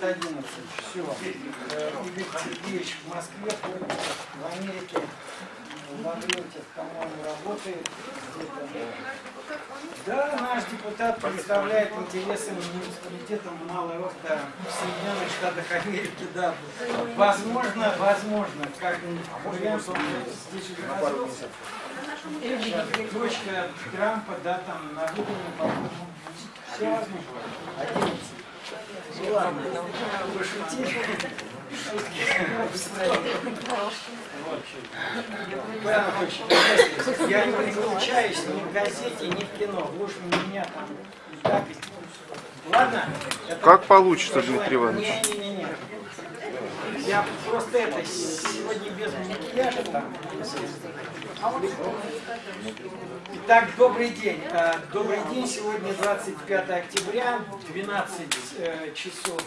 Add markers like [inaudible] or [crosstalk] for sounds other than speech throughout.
город 11. Все. Игорь Сергеевич в Москве, в Америке. В Лаврентьев, по-моему, работает. Да, наш депутат представляет интересы муниципалитета Малой Охта в Соединенных Штатах Америки, да. Возможно, возможно, как вариант, он здесь уже Дочка Трампа, да, там на выборах, по-моему, все возможно. 11. Ладно. Павел Анатольевич, Я не выключаюсь ни в газете, ни в кино. Вы уж меня там так Ладно? Как получится. Дмитрий Иванович? Не-не-не. Я просто это, сегодня без макияжа там. Итак, добрый день. Э, Добрый день. Сегодня 25 октября, 12 э, часов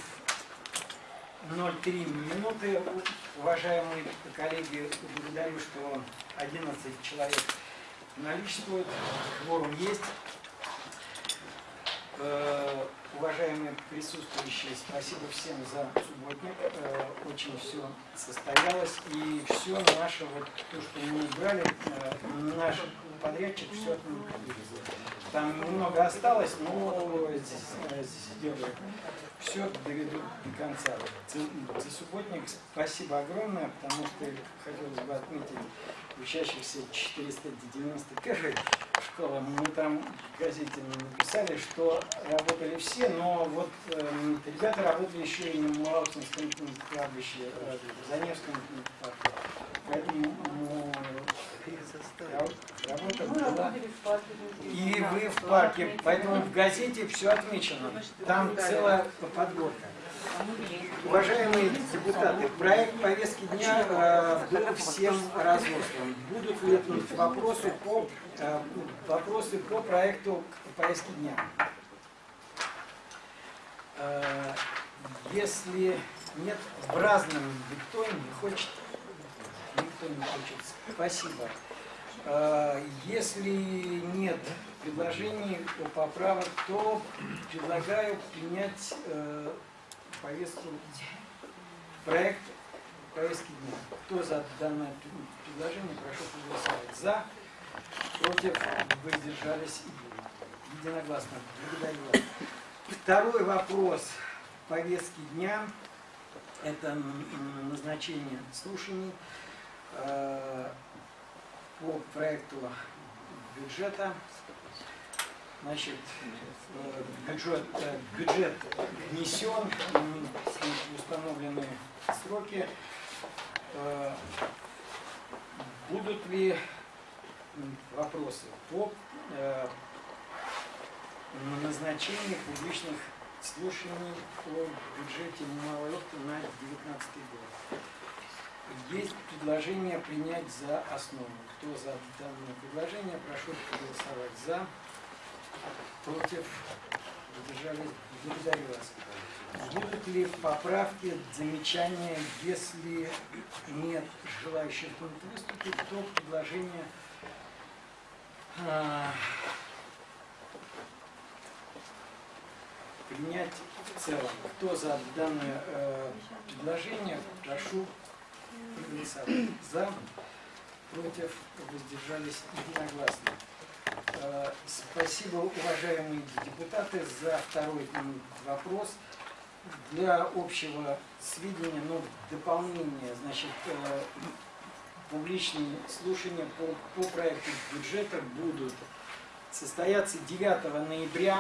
03 минуты. Уважаемые коллеги, благодарю, что 11 человек наличествует, кворум есть. Э, Уважаемые присутствующие, спасибо всем за субботник. Э, Очень все состоялось. И все наше, вот то, что мы избрали, э, наш подрядчик все. Там немного осталось, но сделаю. Все доведу до конца. За субботник спасибо огромное, потому что хотелось бы отметить учащихся 491 школы. Мы там в газете написали, что работали все, но вот эм, ребята работали еще и на Малоцинском кладбище, э, в Заневском парке. Поэтому ра- работа была. И вы в парке, поэтому в газете все отмечено. Там целая подборка. Уважаемые депутаты, проект повестки дня э, был всем разослан. Будут ли вопросы по, э, вопросы по проекту повестки дня? Э, Если нет, в разном никто не хочет. Никто не хочет. Спасибо. Э, Если нет предложений о поправок, то предлагаю принять э, повестку, проект повестки дня. Кто за данное предложение, прошу проголосовать. За, против, воздержались единогласно. Благодарю вас. Второй вопрос повестки дня – это назначение слушаний э, по проекту бюджета. Значит, э, бюджет, э, бюджет внесен, установлены сроки. Э, Будут ли вопросы по назначению публичных слушаний о бюджете Малой Лодки на 2019 год? Есть предложение принять за основу. Кто за данное предложение, прошу проголосовать за. Против? Воздержались? Благодарю вас. Будут ли поправки, замечания, если нет желающих выступить, то предложение а, принять в целом. Кто за данное э, предложение, прошу проголосовать. За, против, воздержались единогласно. Спасибо, уважаемые депутаты, за второй вопрос. Для общего сведения, но дополнение, значит, э, публичные слушания по, по проекту бюджета будут состояться 9 ноября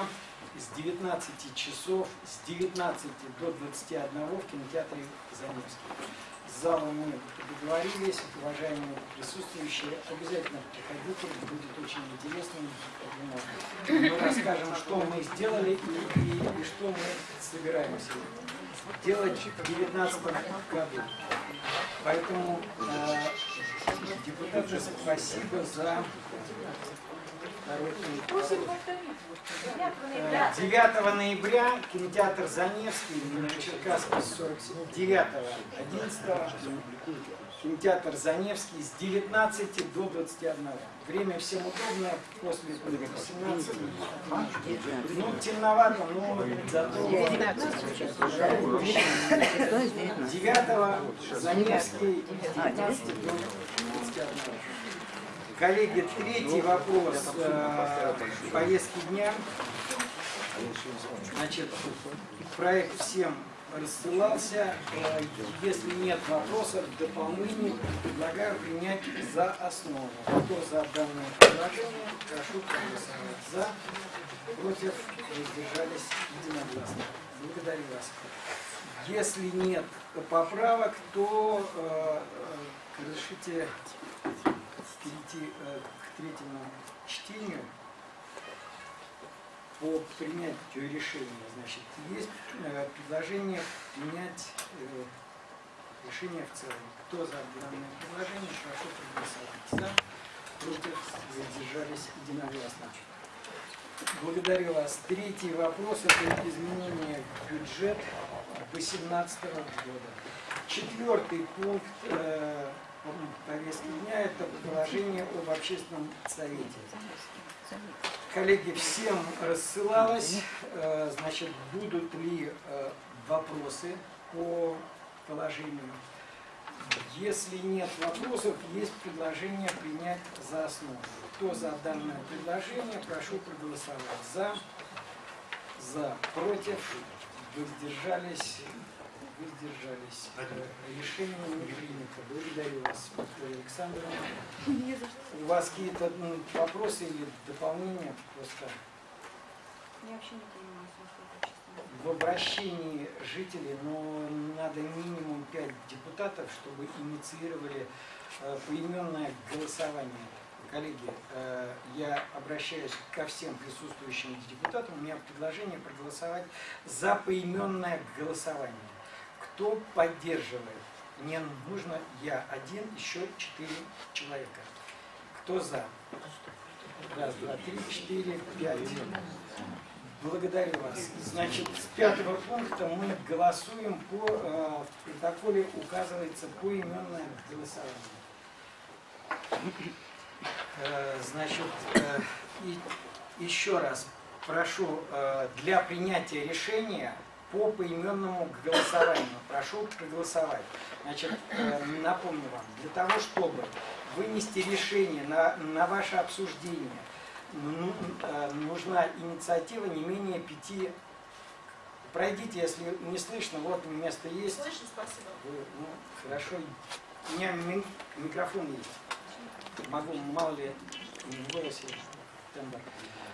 с 19 часов, с 19 до 21 в кинотеатре Заневский. С залом мы договорились, уважаемые присутствующие, обязательно приходите, будет очень интересно. Мы расскажем, что мы сделали и, и- и что мы собираемся делать в 2019 году. Поэтому, э, депутаты, спасибо за Э, 9 ноября кинотеатр Заневский на Черкасской 47, 9 11 кинотеатр Заневский с 19 до 21. Время всем удобное, после 18. Ну, темновато, но зато 9 Заневский 19 до 21. Коллеги, третий вопрос э, повестки дня. Значит, проект всем рассылался. Э, Если нет вопросов, дополнений, предлагаю принять за основу. Кто за данное предложение, прошу проголосовать. За, против, воздержались единогласно. Благодарю вас. Если нет поправок, то э, э, разрешите перейти э, к третьему чтению по принятию решения. Значит, есть э, предложение принять э, решение в целом. Кто за данное предложение, прошу проголосовать. За, против, воздержались единогласно. Благодарю вас. Третий вопрос – это изменение бюджета 2018 года. Четвертый пункт повестки дня – это положение об общественном совете. Коллеги, всем рассылалось, э, значит, будут ли э, вопросы по положению. Если нет вопросов, есть предложение принять за основу. Кто за данное предложение, прошу проголосовать. За, за, против, воздержались, воздержались. Решение не принято. Благодарю вас, Виктория Александровна. У вас какие-то ну, вопросы или дополнения? Просто Я вообще не понимаю в обращении жителей, но надо минимум 5 депутатов, чтобы инициировали э, поименное голосование. Коллеги, э, я обращаюсь ко всем присутствующим депутатам. У меня предложение проголосовать за поименное голосование. Кто поддерживает? Мне нужно я один, еще четыре человека. Кто за? Раз, два, три, четыре, пять. Благодарю вас. Значит, с пятого пункта мы голосуем по, э, в протоколе указывается поименное голосование. Э, Значит, э, и еще раз прошу э, для принятия решения по поименному голосованию. Прошу проголосовать. Значит, э, напомню вам, для того, чтобы вынести решение на, на ваше обсуждение, ну, э, нужна инициатива не менее пяти. Пройдите, если не слышно, вот место есть. Слышно, спасибо. Вы, ну, хорошо. У меня ми- микрофон есть. Могу, мало ли, в голосе тембр.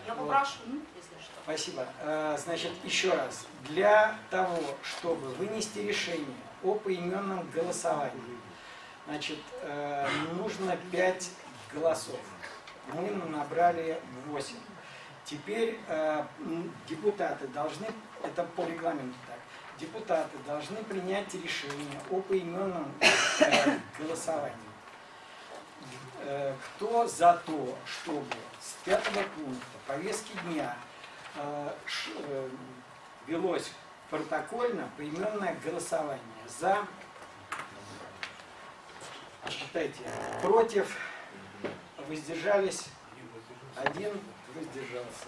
Я Вот. попрошу, если. Спасибо. Э, Значит, еще раз. Для того, чтобы вынести решение о поименном голосовании, значит, э, нужно 5 голосов. Мы набрали 8. Теперь э, депутаты должны, это по регламенту так, депутаты должны принять решение о поименном голосовании. Кто за то, чтобы с пятого пункта повестки дня велось протокольно поименное голосование за, считайте, против, воздержались, один воздержался.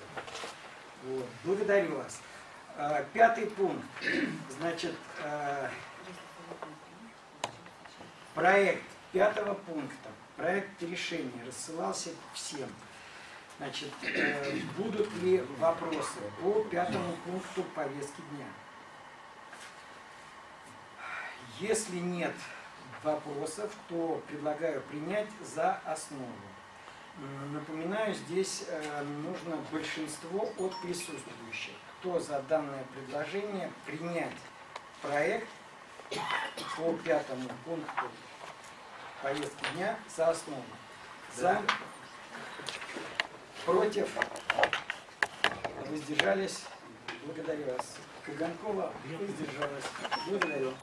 Вот. Благодарю вас. Э, Пятый пункт. Значит, э, проект пятого пункта, проект решения рассылался всем. Значит, э, будут ли вопросы по пятому пункту повестки дня? Если нет вопросов, то предлагаю принять за основу. Напоминаю, здесь э, нужно большинство от присутствующих. Кто за данное предложение принять проект по пятому пункту повестки дня за основу? За, против, воздержались. Благодарю вас. Каганкова воздержалась. Благодарю.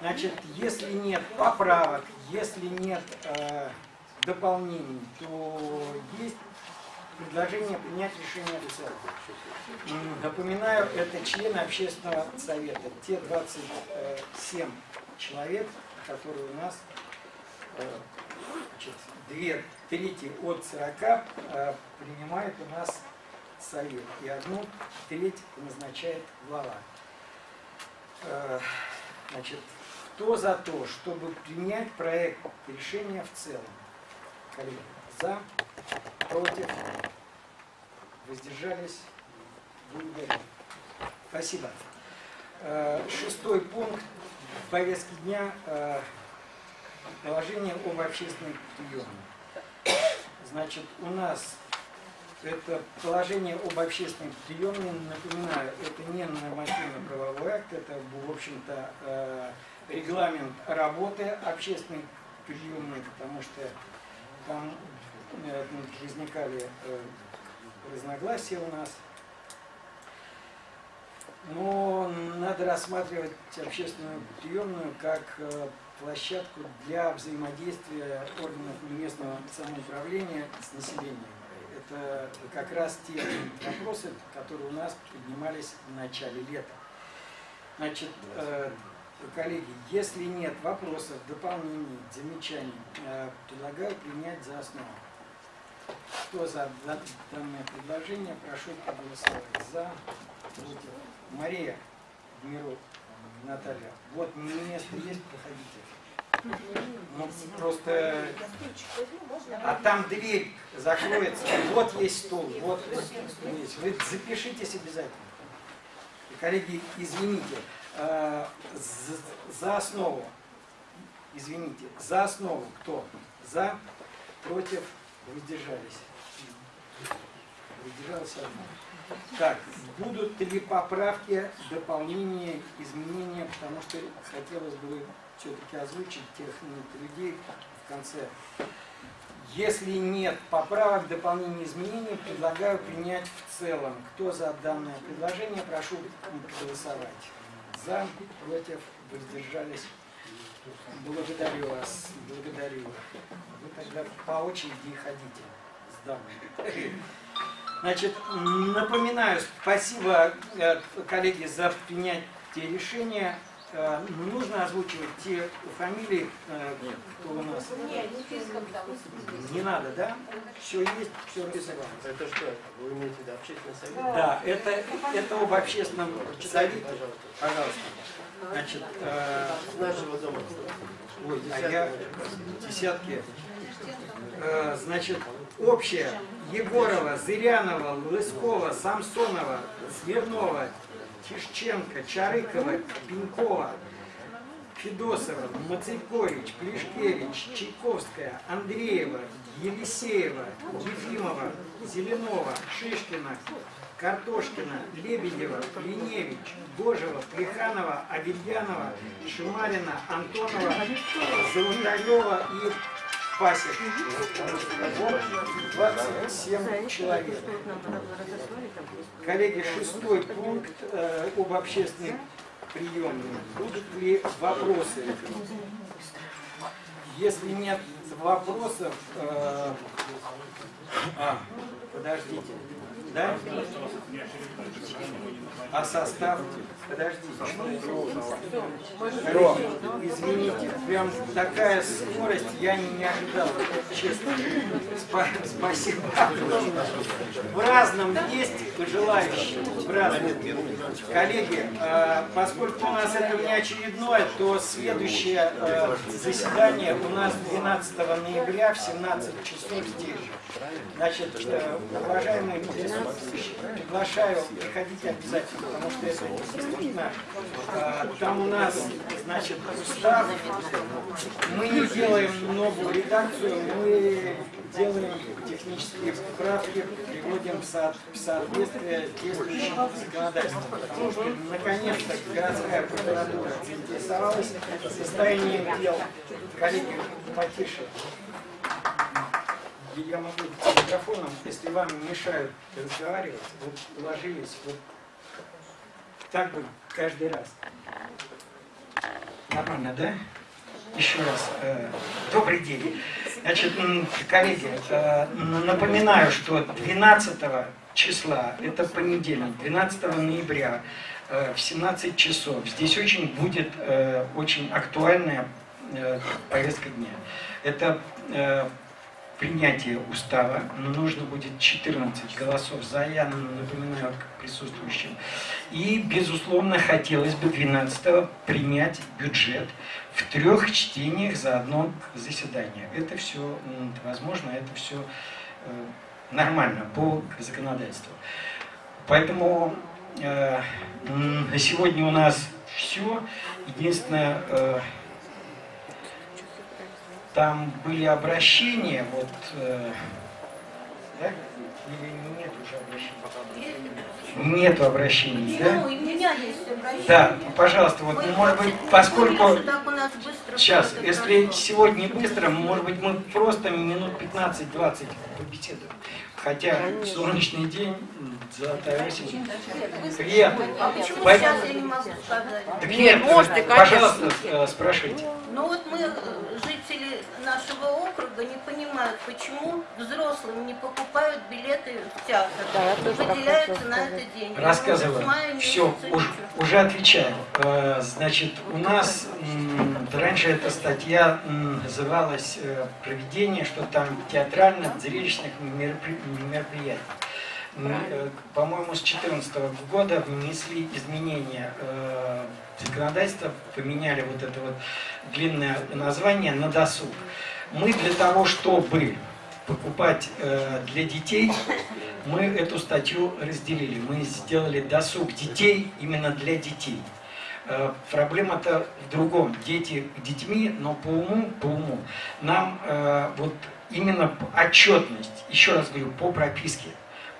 Значит, если нет поправок, если нет э, дополнений, то есть предложение принять решение в Напоминаю, это члены общественного совета, те 27 человек, которые у нас э, значит, две трети от 40 э, принимает у нас совет, и одну треть назначает глава. Э, Значит, кто за то, чтобы принять проект решения в целом? Коллеги, за, против, воздержались, благодарю. Спасибо. Э, Шестой пункт повестки дня положение об общественных приемах. Значит, у нас это положение об общественных приемах, напоминаю, это не нормативно-правовой акт, это, в общем-то, э, регламент работы общественных приемных, потому что там э, возникали э, разногласия у нас. Но надо рассматривать общественную приемную как площадку для взаимодействия органов местного самоуправления с населением. Это как раз те вопросы, которые у нас поднимались в начале лета. Значит, э, коллеги, если нет вопросов, дополнений, замечаний, э, предлагаю принять за основу. Кто за данное предложение, прошу проголосовать. За. Мария, Миру, Наталья. Вот место есть, проходите. Ну, просто... А там дверь закроется. Вот есть стол, вот есть. Вы запишитесь обязательно. И, коллеги, извините, э, за, за основу, извините, за основу кто? За, против, воздержались. Воздержался одна. Так, будут ли поправки, дополнения, изменения, потому что хотелось бы все-таки озвучить тех людей в конце. Если нет поправок, дополнений, изменений, предлагаю принять в целом. Кто за данное предложение, прошу голосовать. За, против, воздержались. Благодарю вас, благодарю. Вы тогда по очереди ходите с дамой. Значит, напоминаю, спасибо, э, коллеги, за принятие решения. Э, нужно озвучивать те фамилии, э, кто у нас. Нет, не. Не надо, да? Все есть, все расписано. Это что? Вы имеете в виду общественный совет? Да, это, это об общественном совете. Пожалуйста. Пожалуйста. Значит, э, нашего дома. ой, а я десятки. Э, значит, общее. Егорова, Зырянова, Лыскова, Самсонова, Смирнова, Тишченко, Чарыкова, Пенькова, Федосова, Мацейкович, Плешкевич, Чайковская, Андреева, Елисеева, Ефимова, Зеленова, Шишкина, Картошкина, Лебедева, Линевич, Божева, Плеханова, Авельянова, Шимарина, Антонова, Золотарева и Вот 27 человек. Коллеги, шестой пункт э, об общественных приемных. Будут ли вопросы? Если нет вопросов... э, а, подождите. Да? А состав? Подождите. Коллеги, извините, прям такая скорость, я не ожидал, честно. Спа- Спасибо. В разном есть желающие. В разном. Коллеги, э, поскольку у нас это не очередное, то следующее э, заседание у нас 12 ноября в 17 часов здесь. Значит, э, уважаемые приглашаю, приходите обязательно, потому что это действительно, э, там у нас, значит, устав, мы не делаем новую редакцию, мы делаем технические правки, приводим в со- в соответствие с действующим законодательством. Потому что, наконец-то, городская прокуратура заинтересовалась состоянием дел. Коллеги, потише. Я могу микрофоном, если вам мешают разговаривать, вот уложились, вот так бы каждый раз. Нормально, да? Еще раз. э, добрый день. Значит, коллеги, э, напоминаю, что 12 числа, это понедельник, 12 ноября э, в 17 часов, здесь очень будет очень актуальное э, повестка дня. Это принятие устава. Нужно будет 14 голосов за, я напоминаю присутствующим. И, безусловно, хотелось бы 12 принять бюджет в трех чтениях за одно заседание. Это все возможно, это все э, нормально по законодательству. Поэтому э, на сегодня у нас все. Единственное, э, там были обращения, вот, да? Или нет уже обращений? Нету обращений, да? Ну, у меня есть обращение. Да, пожалуйста, вот, может быть, поскольку... Сейчас, если сегодня быстро, может быть, мы просто минут 15-20 побеседуем. Хотя солнечный день, золотая осень. Приятно. А почему сейчас я не могу сказать? Так Нет, нет, можете, пожалуйста, э, спрашивайте. Ну вот мы, э, жители нашего округа, не понимают, почему взрослым не покупают билеты в театр. Да, Выделяются на это деньги. Рассказываю. Все, уже отвечаю. Э, Значит, у нас раньше эта статья называлась э, «Проведение, что там театрально-зрелищных меропри- мероприятий». Э, По-моему, с 2014 года внесли изменения э, в поменяли вот это вот длинное название на досуг. Мы для того, чтобы покупать для детей, мы эту статью разделили. Мы сделали досуг детей именно для детей. Э, Проблема-то в другом. Дети детьми, но по уму, по уму нам э, вот именно отчетность, еще раз говорю, по прописке.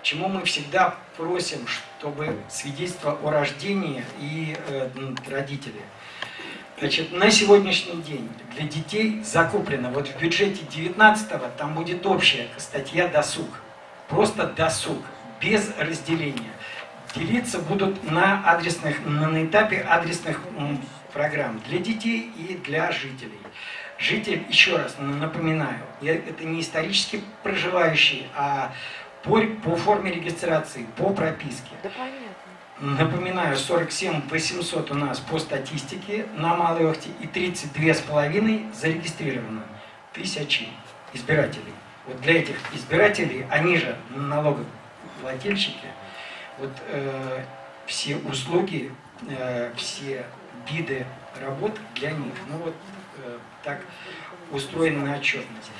Почему мы всегда просим, чтобы свидетельство о рождении и э, м, родители. Значит, на сегодняшний день для детей закуплено, вот в бюджете 19-го там будет общая статья «Досуг». Просто «Досуг», без разделения. Делиться будут на адресных, на, этапе адресных программ для детей и для жителей. Житель, еще раз напоминаю, я- это не исторически проживающий, а по, по форме регистрации, по прописке. Да понятно. Напоминаю, 47 800 у нас по статистике на Малой Охте и 32 с половиной зарегистрировано тысячи избирателей. Вот для этих избирателей, они же налогоплательщики, вот э, все услуги, э, все виды работ для них. Ну вот э, так устроена отчетность.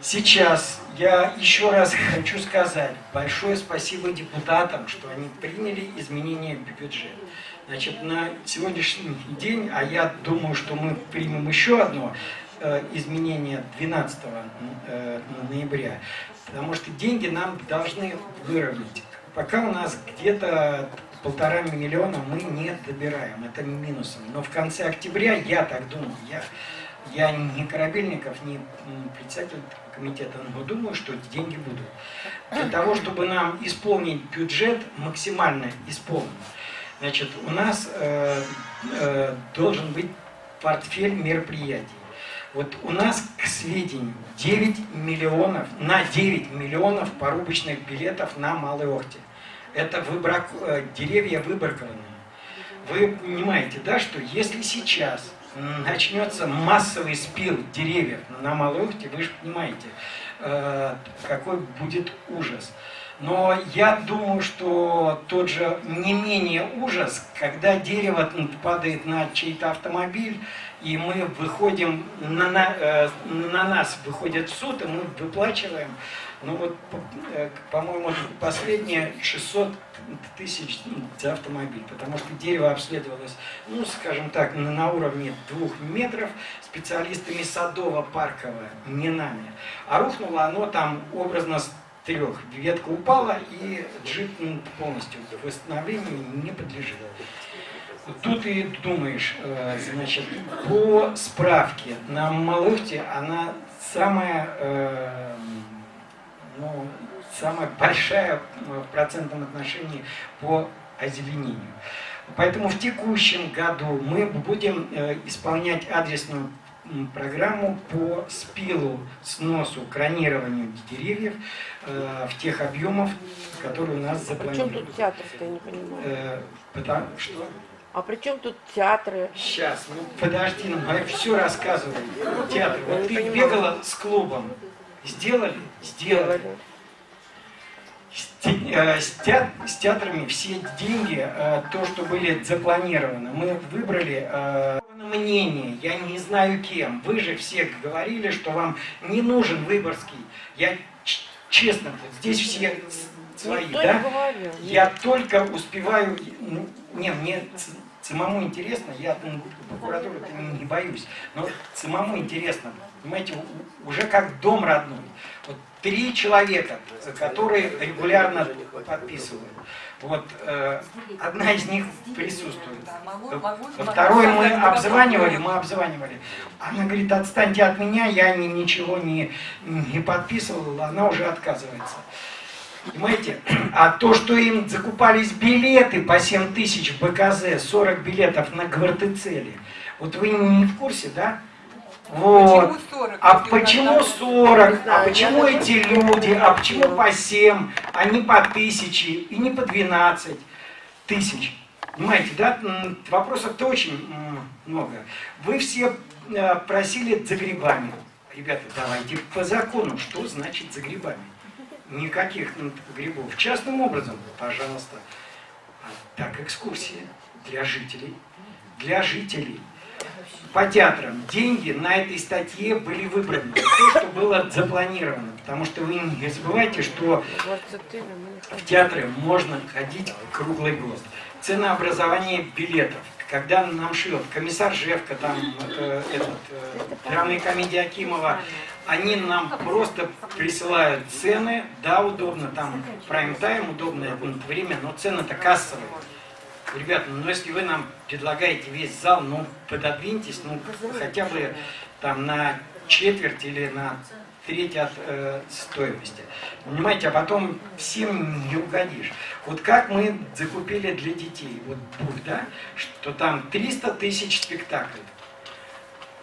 Сейчас я еще раз [laughs] хочу сказать большое спасибо депутатам, что они приняли изменения в бюджет. Значит, на сегодняшний день, а я думаю, что мы примем еще одно э, изменение 12 э, ноября, потому что деньги нам должны выровнять. Пока у нас где-то полтора миллиона мы не добираем, это минусом. Но в конце октября, я так думаю, я я не Корабельников, не председатель комитета, но думаю, что деньги будут. Для того, чтобы нам исполнить бюджет, максимально исполнить, значит, у нас э, э, должен быть портфель мероприятий. Вот у нас, к сведению, 9 миллионов, на 9 миллионов порубочных билетов на Малой Охте. Это выбрак, э, деревья выбракованы. Вы понимаете, да, что если сейчас начнется массовый спил деревьев на Малой Охте, вы же понимаете, э, какой будет ужас. Но я думаю, что тот же не менее ужас, когда дерево падает на чей-то автомобиль, и мы выходим, на, на, э, на нас выходит суд, и мы выплачиваем, ну вот, э, по-моему, последнее 600 тысяч за автомобиль, потому что дерево обследовалось, ну, скажем так, на, уровне двух метров специалистами садово-паркового, не нами. А рухнуло оно там образно с трех. Ветка упала, и джип м, полностью восстановлению не подлежит. Тут и думаешь, э, значит, по справке на Малыхте она самая, э, ну, самая большая э, в процентном отношении по озеленению. Поэтому в текущем году мы будем исполнять адресную программу по спилу, сносу, кронированию деревьев э, в тех объемах, которые у нас запланированы. тут театр-то, я не понимаю. Э, потому что А при чем тут театры? Сейчас, ну подожди, ну я все рассказываю. Театр, вот ты бегала с клубом. Сделали? Сделали. Делали. С, те- э, с теа- с театрами все деньги, э, то, что были запланированы, мы выбрали э, мнение, я не знаю кем. Вы же все говорили, что вам не нужен Выборгский. Я честно, вот здесь все свои, Никто да? Я только успеваю, не, мне самому интересно, я м, прокуратуру не, боюсь, но самому интересно, понимаете, уже как дом родной. Вот три человека, которые регулярно подписывают. Вот э, одна из них присутствует. Второй мы обзванивали, мы обзванивали. Она говорит, отстаньте от меня, я ни- ничего не, не подписывала, она уже отказывается. Понимаете? А то, что им закупались билеты по 7 тысяч в БКЗ, 40 билетов на Гвартецеле, вот вы не в курсе, да? Вот. Почему 40? А нас почему там- 40? А почему эти люди? А почему по 7, а не по 1000 и не по 12 тысяч? Понимаете, да? Вопросов-то очень много. Вы все э, просили за грибами. Ребята, давайте по закону. Что значит за грибами? Никаких грибов. Частным образом, пожалуйста. А так, экскурсия для жителей. Для жителей по театрам деньги на этой статье были выбраны. То, что было запланировано. Потому что вы не забывайте, что в театры можно ходить круглый год. Ценообразование билетов. Когда нам шлет комиссар Жевка, там э, этот, э, драмная комедия Акимова, они нам просто присылают цены, да, удобно, там прайм-тайм, удобное время, но цены-то кассовые. Ребята, ну если вы нам предлагаете весь зал, ну пододвиньтесь, ну хотя бы там на четверть или на треть от э, стоимости. Понимаете, а потом всем не угодишь. Вот как мы закупили для детей, вот бух, да, что там 300 тысяч спектаклей.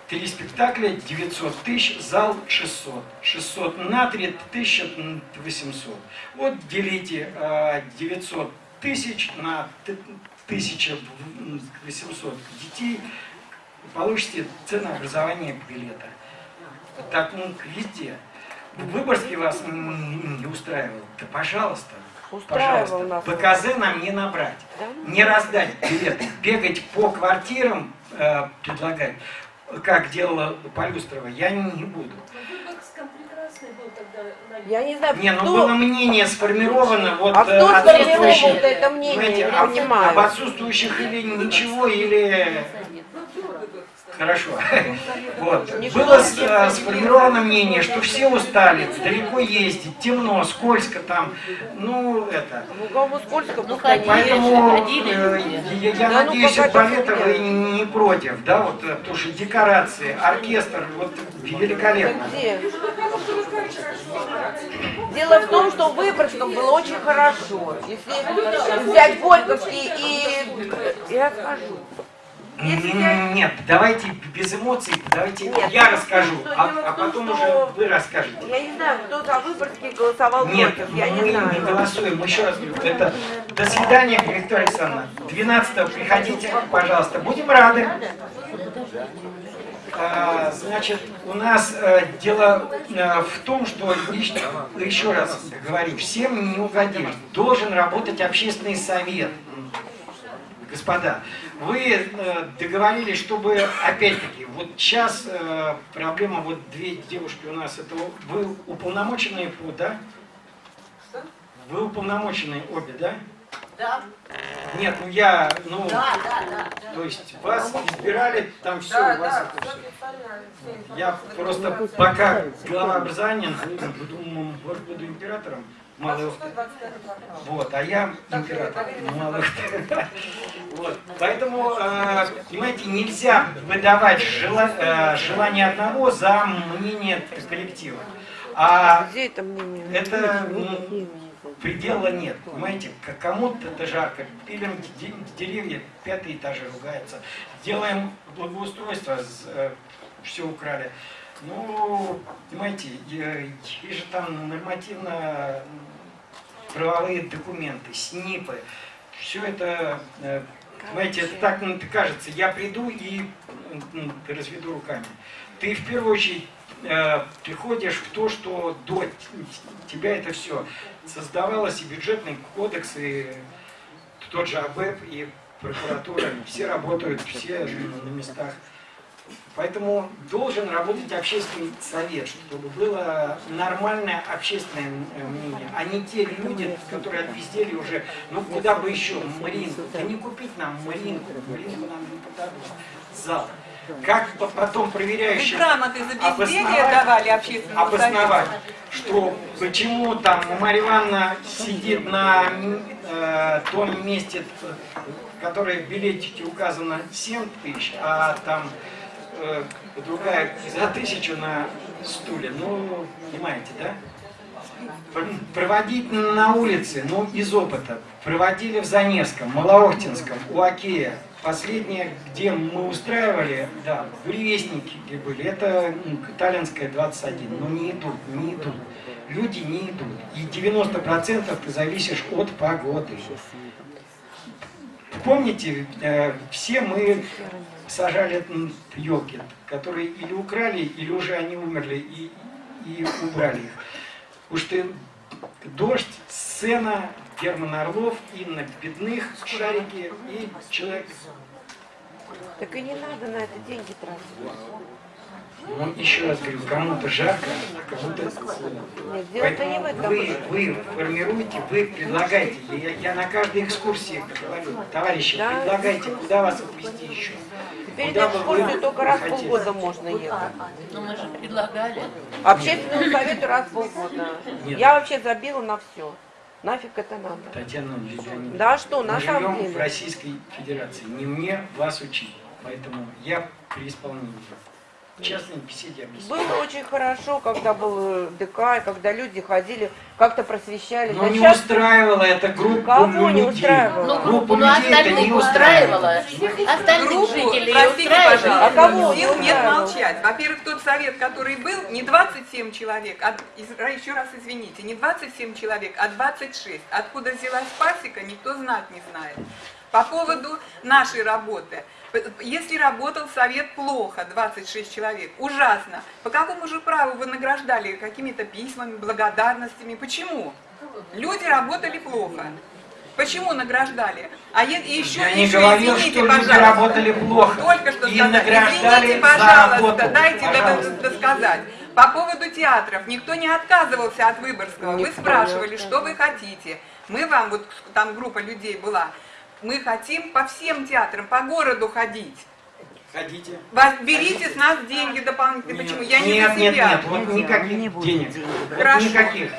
Три спектакля, 900 тысяч, зал 600. 600 на 3, 1800. Вот делите э, 900 тысяч на т- 1800 детей, получите ценообразование билета. Так, ну, везде. В Выборгске вас не устраивал? Да пожалуйста. Устраивал нас. Пожалуйста. ПКЗ нам не набрать. Да? Не раздать билеты. Бегать по квартирам, э, предлагать, как делала Полюстрова, я не, не буду. Я не знаю, Не, ну кто, было мнение сформировано, вот а э, кто сформировал отсутствующих. это мнение, Понимаете, я об- не понимаю. об отсутствующих или ничего, или... Хорошо. [laughs] Вот. Было э, сформировано мнение, что все устали, далеко ездить, темно, скользко там. Ну, это... Ну, Ну, Поэтому э, я, ну, надеюсь, балета вы не против, да, вот, э, потому что декорации, оркестр, вот великолепно. Дело в том, что в Выборгском было очень хорошо. Если взять Горьковский и... Я скажу. Если я- Нет, давайте без эмоций, давайте Нет, я расскажу, а, дело а том, потом что- уже вы расскажете. Я не знаю, кто за Выборгский голосовал Нет, против, я мы не не знаю. голосуем. Еще раз говорю, это до свидания, Виктория Александровна. 12 приходите, пожалуйста. Будем рады. А, Значит, у нас э, дело э, в том, что еще, еще раз говорю, всем не угодишь. Должен работать общественный совет. Господа, вы э, договорились, чтобы, опять-таки, вот сейчас э, проблема, вот две девушки у нас, это вы уполномоченные по, да? Вы уполномоченные обе, да? Да, Нет, ну я, ну, да, да, да. то есть вас избирали, там все Да, у вас да, это все Я просто пока глава образования, буду, вот буду императором, малых, 25 квартал. вот, а я император малых. [laughs] Вот, поэтому, э, понимаете, нельзя выдавать э, желание одного за мнение коллектива. А Где это мнение? это м, предела нет, понимаете, кому-то это жарко, пилим де- деревья, пятые этажи ругаются, делаем благоустройство, все украли. Ну, понимаете, есть же там нормативно м, правовые документы, СНИПы, все это э, Понимаете, это так ну, кажется. Я приду и м, разведу руками. Ты в первую очередь э, приходишь в то, что до тебя это все создавалось, и бюджетный кодекс, и тот же АБЭП, и прокуратура, все работают, все на местах. Поэтому должен работать общественный совет, чтобы было нормальное общественное э, мнение, а не те люди, которые отпиздели уже, ну куда бы еще, Маринку, да не купить нам Маринку, Маринку нам не подадут, зал. Как по- потом грамоты за безделье обосновать- давали общественному обосновать, что почему там Марья Ивановна сидит на э, том месте, в которое в билетике указано 7 тысяч, а там э, другая за тысячу на стуле. Ну, понимаете, да? Пр- Проводить на улице, ну, из опыта. Проводили в Заневском, Малоохтинском, у. Последнее, где мы устраивали, да, буревестники где были, это м, Таллинская 21, но не идут, не идут. Люди не идут. И 90% ты зависишь от погоды. Помните, э, все мы сажали елки, которые или украли, или уже они умерли и, и убрали их. Уж ты дождь, сцена, Герман Орлов, Инна Бедных, Шарики и человек. Так и не надо на это деньги тратить. Ну, еще раз говорю, кому-то жарко, а кому-то... Нет, дело-то не в Поэтому этом. вы, вы формируете, вы предлагаете. Я, я на каждой экскурсии говорю, товарищи, Да. предлагайте, куда вас отвезти еще. Теперь на экскурсию только раз в полгода можно ехать. Ну мы же предлагали. Общественному совету раз в полгода. Нет. Я вообще забила на все. Нафиг это надо. Татьяна Леонидовна, Да что, на мы самом живем в деле. Российской Федерации. Не мне вас учить. Поэтому я при исполнении. Частной беседе объясню. Было очень хорошо, когда был э, ДК, и когда люди ходили, как-то просвещали. Но Да не щас устраивала эта группа Кого не людей. устраивала? Ну, Группу ну, людей это не устраивало. Остальных Группу, жителей простите, устраивало. пожалуйста, А кого сил не нет молчать. Во-первых, тот совет, который был, не 27 человек, а, из- еще раз извините, не 27 человек, а 26. Откуда взялась пасека, никто знать не знает. По поводу нашей работы. Если работал совет плохо, 26 человек, ужасно, по какому же праву вы награждали какими-то письмами, благодарностями? Почему? Люди работали плохо. Почему награждали? А е- и еще, Я не еще говорил, извините, что люди пожалуйста. работали плохо. Только что И сказать. награждали Извините, за пожалуйста, работу. дайте Пожалуйста. дос- досказать. По поводу театров. Никто не отказывался от Выборгского. Вы Никто спрашивали, что вы хотите. Мы вам, вот там группа людей была, мы хотим по всем театрам, по городу ходить. Хотите? Вас берите с нас деньги дополнительные. Почему? Я не нет, за нет, себя. нет, вот никаких денег. Вот Хорошо. никаких.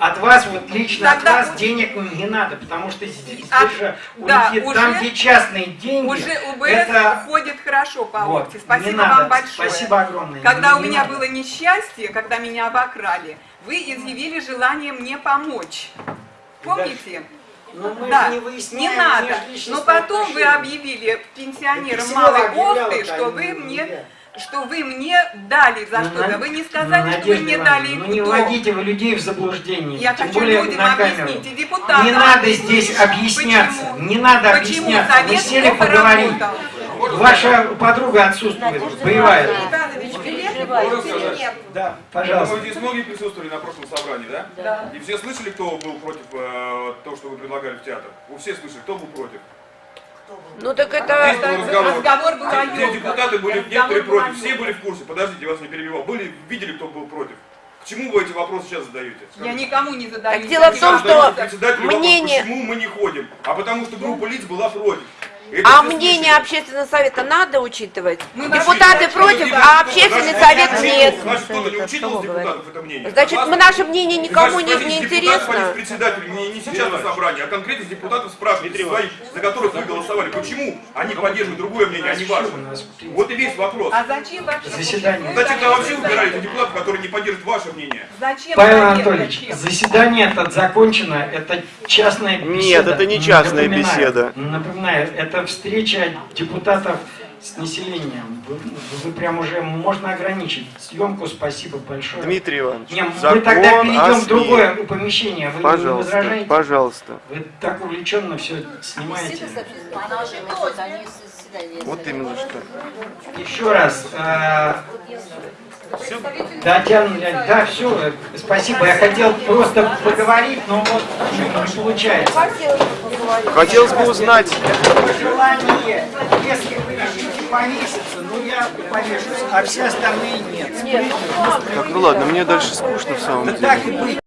От вас, вот лично Тогда от вас у- денег не надо, потому что здесь От- же да, улетит, уже- там, где частные деньги, Уже УБС это... ходит хорошо по Вот, опте. не Спасибо надо. вам большое. Спасибо огромное. Когда Не- у не меня надо. было несчастье, когда меня обокрали, вы изъявили желание мне помочь. Помните? Ну, мы Да, не не выясняем надо. межличностные Но потом вы объявили пенсионерам малой Охты, что вы мне, что вы мне дали за Ну, что-то. Вы не сказали, ну, что вы мне Ивановна, дали Ну не вводите вы людей в заблуждение, Я тем хочу более людям объяснить, и депутатам Не надо здесь объясняться, Почему? не надо Почему объясняться. Вы совет сели поговорить. работал? Ваша подруга отсутствует, боевая. Можно сказать? нет. Да, Я думаю, пожалуйста. здесь многие присутствовали на прошлом собрании, да? Да. И все слышали, кто был против э, того, что вы предлагали в театр? Вы все слышали, кто был против? Ну так Здесь это... был разговор. Разговор был о ёбках. депутаты были Разговор некоторые против, все были в курсе. Подождите, я вас не перебивал. Были, видели, кто был против? К чему вы эти вопросы сейчас задаете? Я Скажите. никому не задаю. Так дело в том, что председателю вопрос, мнение- почему мы не ходим? А потому что группа лиц была против. Это А мнение общественного совета надо учитывать? Мы Депутаты Значит, против, значит, а общественный значит, совет нет. Значит, кто-то не учитывал депутатов это мнение. Значит, мы наше мнение никому не, Значит, не а интересно. не председателей, не, не сейчас на собрании, а конкретно с депутатов спрашивайте своих, за которых вы голосовали. Почему они поддерживают другое мнение, а не ваше? Вот и весь вопрос. А зачем вообще? Заседание. Зачем тогда вообще выбираете депутатов, которые не поддерживают ваше мнение? Зачем? Павел? Анатольевич, Зачем? заседание это закончено, это частная беседа. Нет, это не частная Напоминаю, беседа. Напоминаю, это встреча депутатов с населением. Вы, вы прям уже можно ограничить съемку. Спасибо большое. Дмитрий Иванович, Не, мы закон тогда о перейдем в другое помещение. Вы не Пожалуйста, возражаете? пожалуйста. Вы так увлеченно все снимаете. Вот именно что. Еще раз. э, Татьяна Леонидовна, да, все, спасибо. Я хотел просто поговорить, но вот не получается. Хотелось бы поговорить. Хотелось бы узнать, Пожелание, если вы решите повеситься, ну я повешусь, а все остальные нет. Нет, ладно. так, ну ладно, мне дальше скучно в самом Да деле. так и быть.